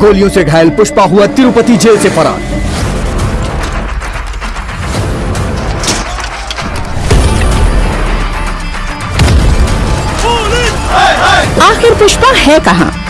गोलियों से घायल पुष्पा हुआ तिरुपति जेल से फरार। आखिर पुष्पा है कहाँ?